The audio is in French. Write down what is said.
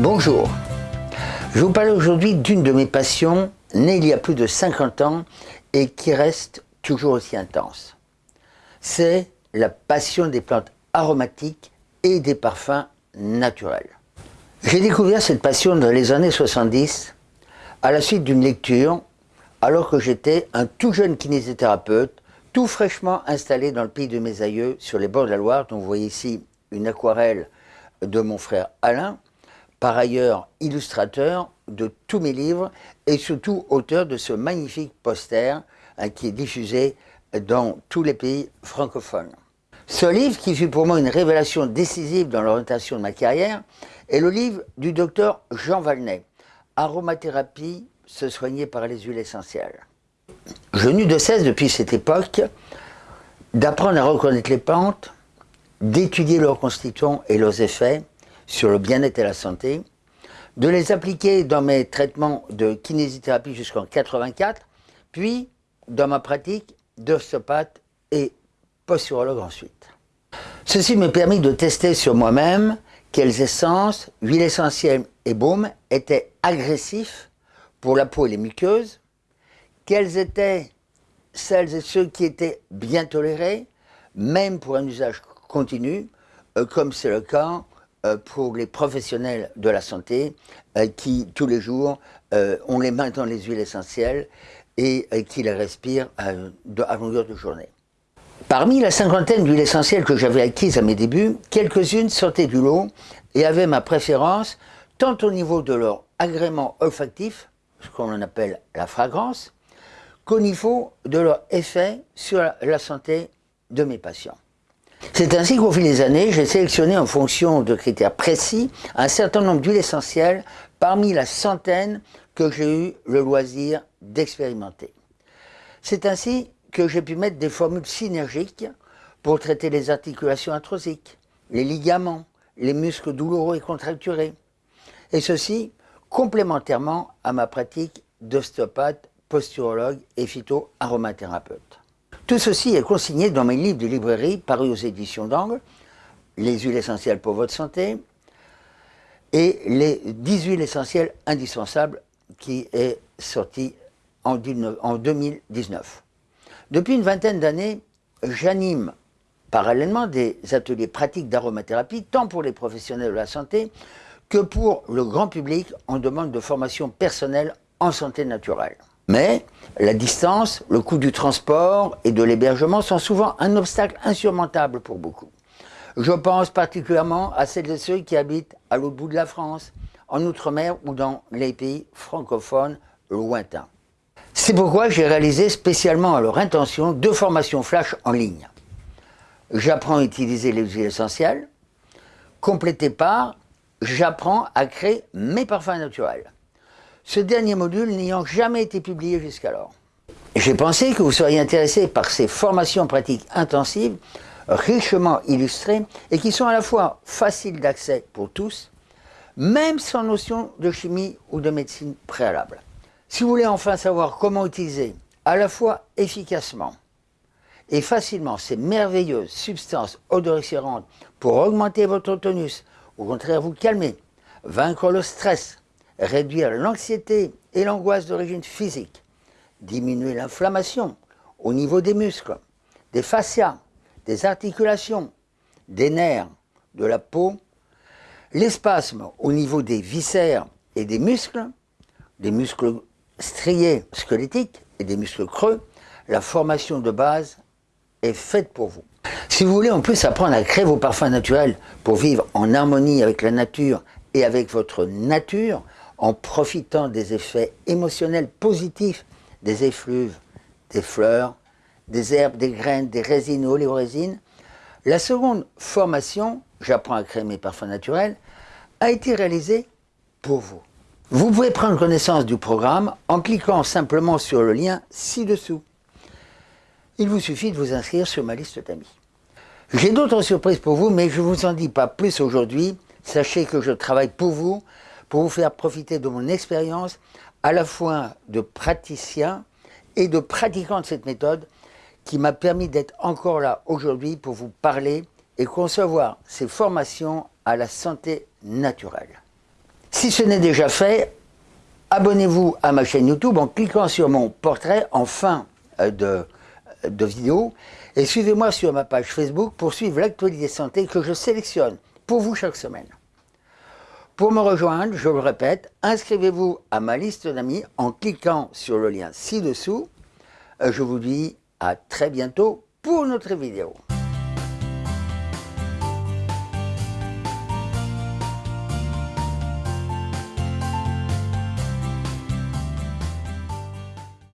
Bonjour, je vous parle aujourd'hui d'une de mes passions, née il y a plus de 50 ans et qui reste toujours aussi intense. C'est la passion des plantes aromatiques et des parfums naturels. J'ai découvert cette passion dans les années 70 à la suite d'une lecture alors que j'étais un tout jeune kinésithérapeute tout fraîchement installé dans le pays de mes aïeux sur les bords de la Loire dont vous voyez ici une aquarelle de mon frère Alain par ailleurs illustrateur de tous mes livres et surtout auteur de ce magnifique poster hein, qui est diffusé dans tous les pays francophones. Ce livre, qui fut pour moi une révélation décisive dans l'orientation de ma carrière, est le livre du docteur Jean Valnet, Aromathérapie, se soigner par les huiles essentielles. Je n'eus de cesse depuis cette époque d'apprendre à reconnaître les plantes, d'étudier leurs constituants et leurs effets, sur le bien-être et la santé, de les appliquer dans mes traitements de kinésithérapie jusqu'en 84, puis dans ma pratique d'ostéopathe et posturologue ensuite. Ceci me permis de tester sur moi-même quelles essences, huiles essentielles et baumes étaient agressifs pour la peau et les muqueuses, quelles étaient celles et ceux qui étaient bien tolérés, même pour un usage continu, euh, comme c'est le cas pour les professionnels de la santé euh, qui, tous les jours, euh, ont les mains dans les huiles essentielles et qui les respirent à, longueur de journée. Parmi la cinquantaine d'huiles essentielles que j'avais acquises à mes débuts, quelques-unes sortaient du lot et avaient ma préférence tant au niveau de leur agrément olfactif, ce qu'on appelle la fragrance, qu'au niveau de leur effet sur la santé de mes patients. C'est ainsi qu'au fil des années, j'ai sélectionné en fonction de critères précis un certain nombre d'huiles essentielles parmi la centaine que j'ai eu le loisir d'expérimenter. C'est ainsi que j'ai pu mettre des formules synergiques pour traiter les articulations arthrosiques, les ligaments, les muscles douloureux et contracturés. Et ceci complémentairement à ma pratique d'ostéopathe, posturologue et phytoaromathérapeute. Tout ceci est consigné dans mes livres de librairie parus aux éditions d'Angle, Les huiles essentielles pour votre santé et les 10 huiles essentielles indispensables qui est sorti en 2019. Depuis une vingtaine d'années, j'anime parallèlement des ateliers pratiques d'aromathérapie, tant pour les professionnels de la santé que pour le grand public en demande de formation personnelle en santé naturelle. Mais la distance, le coût du transport et de l'hébergement sont souvent un obstacle insurmontable pour beaucoup. Je pense particulièrement à celles et ceux qui habitent à l'autre bout de la France, en Outre-mer ou dans les pays francophones lointains. C'est pourquoi j'ai réalisé spécialement à leur intention deux formations flash en ligne. J'apprends à utiliser les huiles essentielles, complété par j'apprends à créer mes parfums naturels ce dernier module n'ayant jamais été publié jusqu'alors. J'ai pensé que vous seriez intéressé par ces formations pratiques intensives, richement illustrées, et qui sont à la fois faciles d'accès pour tous, même sans notion de chimie ou de médecine préalable. Si vous voulez enfin savoir comment utiliser à la fois efficacement et facilement ces merveilleuses substances odoriférantes pour augmenter votre tonus, au contraire vous calmer, vaincre le stress, réduire l'anxiété et l'angoisse d'origine physique, diminuer l'inflammation au niveau des muscles, des fascias, des articulations, des nerfs, de la peau, les spasmes au niveau des viscères et des muscles, des muscles striés squelettiques et des muscles creux, la formation de base est faite pour vous. Si vous voulez en plus apprendre à créer vos parfums naturels pour vivre en harmonie avec la nature et avec votre nature, en profitant des effets émotionnels positifs des effluves, des fleurs, des herbes, des graines, des résines, oléorésines. La seconde formation, j'apprends à créer mes parfums naturels, a été réalisée pour vous. Vous pouvez prendre connaissance du programme en cliquant simplement sur le lien ci-dessous. Il vous suffit de vous inscrire sur ma liste d'amis. J'ai d'autres surprises pour vous, mais je ne vous en dis pas plus aujourd'hui. Sachez que je travaille pour vous pour vous faire profiter de mon expérience à la fois de praticien et de pratiquant de cette méthode qui m'a permis d'être encore là aujourd'hui pour vous parler et concevoir ces formations à la santé naturelle. Si ce n'est déjà fait, abonnez-vous à ma chaîne YouTube en cliquant sur mon portrait en fin euh, de, de vidéo et suivez-moi sur ma page Facebook pour suivre l'actualité santé que je sélectionne pour vous chaque semaine. Pour me rejoindre, je le répète, inscrivez-vous à ma liste d'amis en cliquant sur le lien ci-dessous. Euh, je vous dis à très bientôt pour notre vidéo.